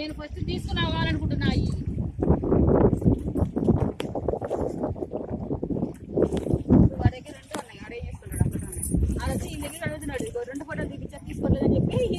నేను ఫస్ట్ తీసుకుని అవ్వాలనుకుంటున్నా అవి రెండు ఫోటోలు దిగించారు తీసుకోలేదని చెప్పి ఈ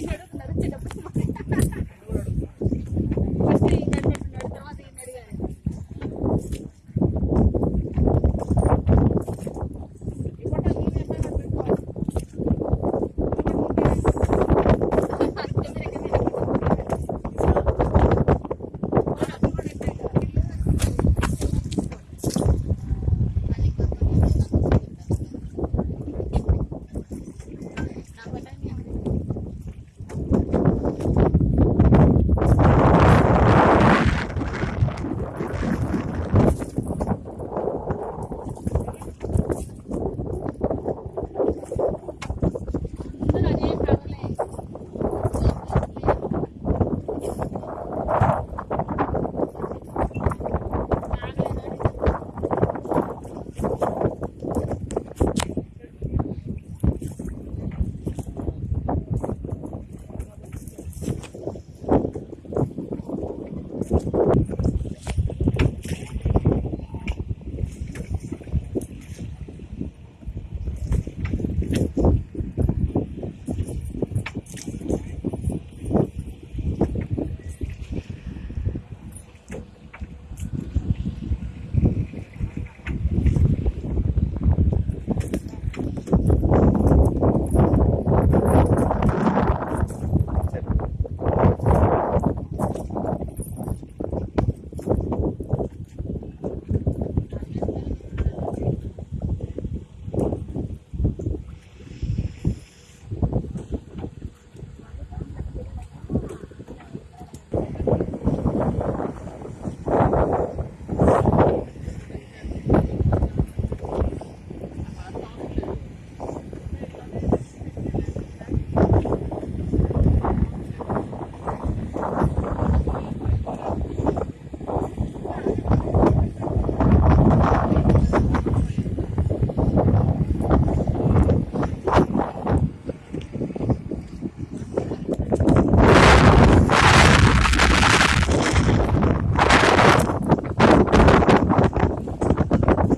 よろしくお願いします。